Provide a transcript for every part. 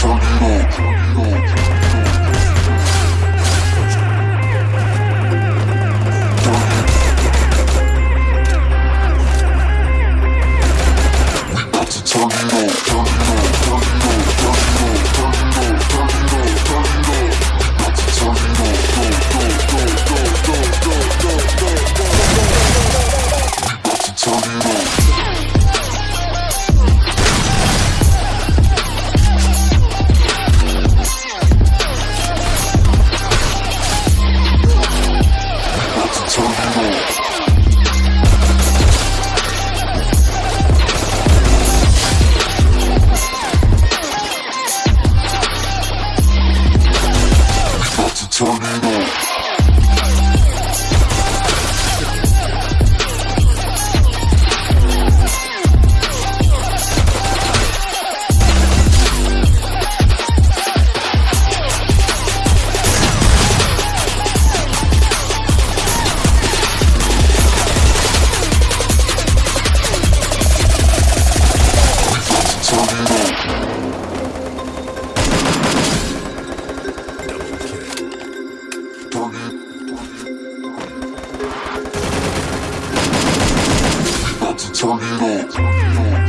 Turn it up. turn it on. Turn it up.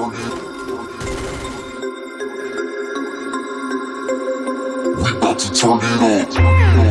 turn it up. We about to turn it up.